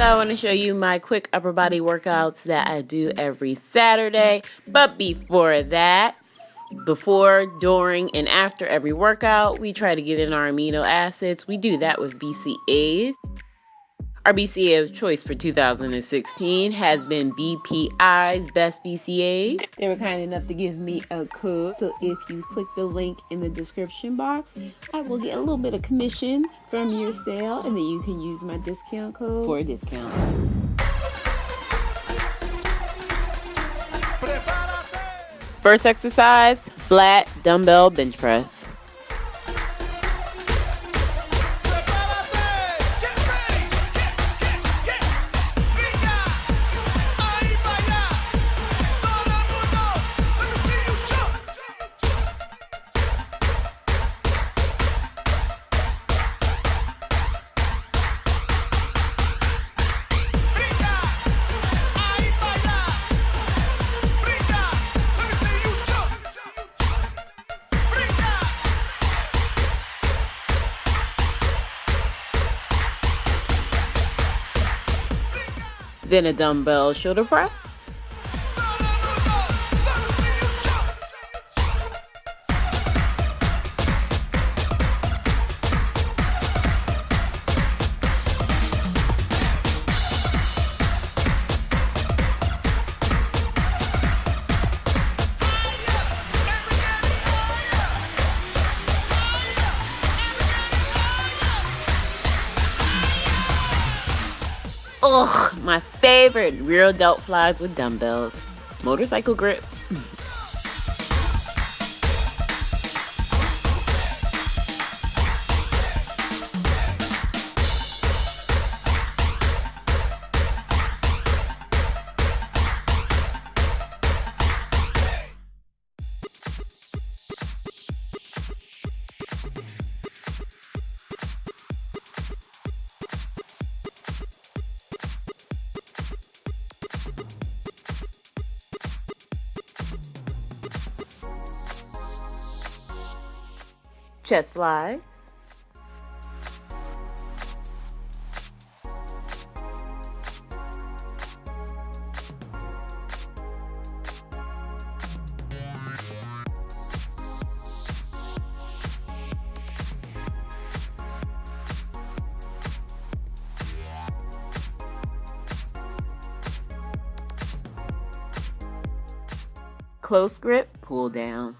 So I want to show you my quick upper body workouts that I do every Saturday. But before that, before, during, and after every workout, we try to get in our amino acids. We do that with BCAAs. Our BCAA of choice for 2016 has been BPI's Best BCAAs. They were kind enough to give me a code. So if you click the link in the description box, I will get a little bit of commission from your sale and then you can use my discount code for a discount. First exercise, flat dumbbell bench press. Then a dumbbell shoulder press. Ugh, my favorite rear delt flies with dumbbells. Motorcycle grip. Chest flies. Close grip, pull down.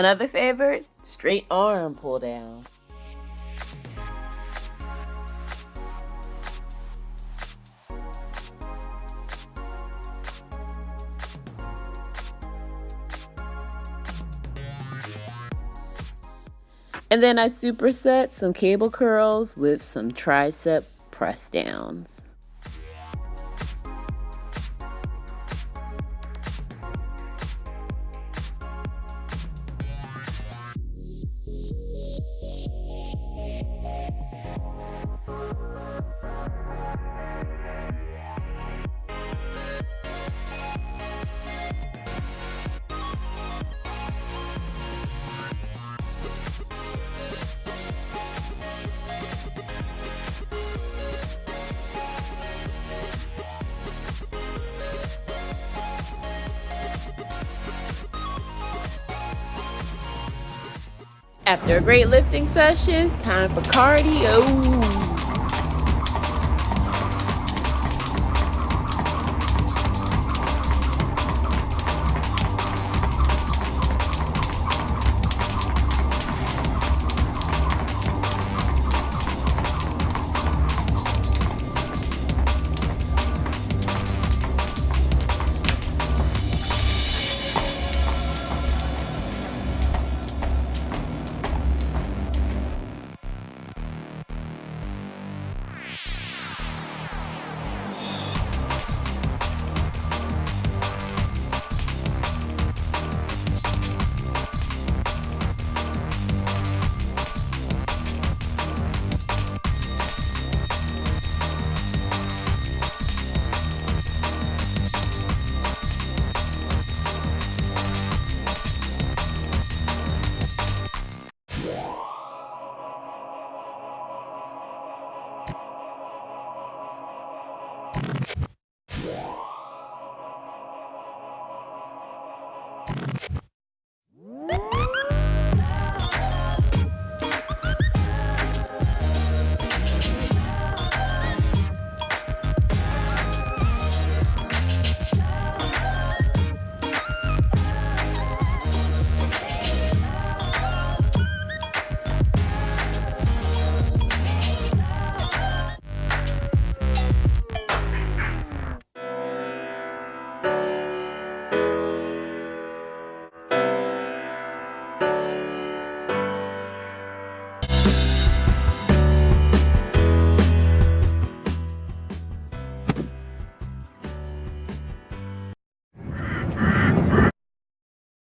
Another favorite, straight arm pull down. And then I superset some cable curls with some tricep press downs. After a great lifting session, time for cardio.